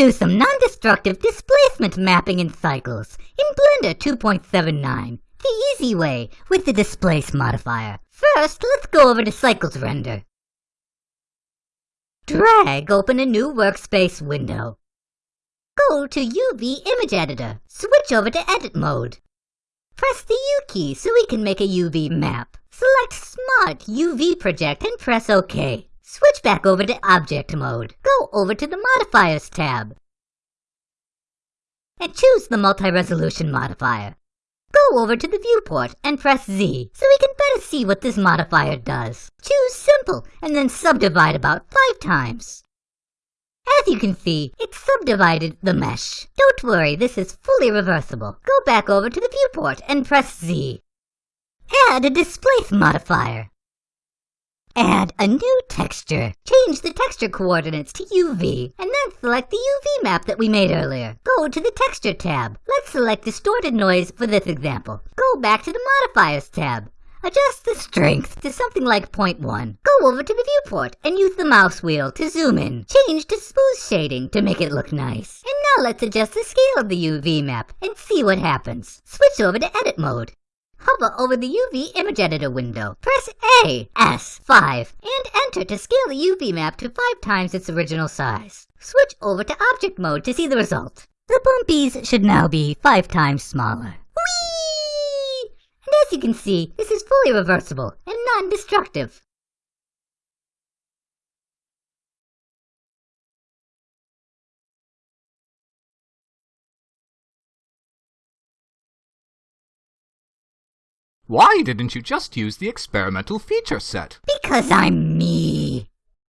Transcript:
do some non-destructive displacement mapping in cycles in Blender 2.79, the easy way with the displace modifier. First, let's go over to cycles render. Drag open a new workspace window. Go to UV Image Editor. Switch over to Edit mode. Press the U key so we can make a UV map. Select Smart UV Project and press OK. Switch back over to Object mode. Go over to the Modifiers tab. And choose the Multi-Resolution modifier. Go over to the viewport and press Z so we can better see what this modifier does. Choose Simple and then subdivide about five times. As you can see, it subdivided the mesh. Don't worry, this is fully reversible. Go back over to the viewport and press Z. Add a displace modifier. Add a new texture. Change the texture coordinates to UV, and then select the UV map that we made earlier. Go to the Texture tab. Let's select Distorted Noise for this example. Go back to the Modifiers tab. Adjust the strength to something like 0.1. Go over to the viewport and use the mouse wheel to zoom in. Change to smooth shading to make it look nice. And now let's adjust the scale of the UV map and see what happens. Switch over to edit mode. Hover over the UV image editor window. Press A, S5, and enter to scale the UV map to 5 times its original size. Switch over to object mode to see the result. The bumpies should now be 5 times smaller. Whee! And as you can see, this is fully reversible and non-destructive. Why didn't you just use the experimental feature set? Because I'm me.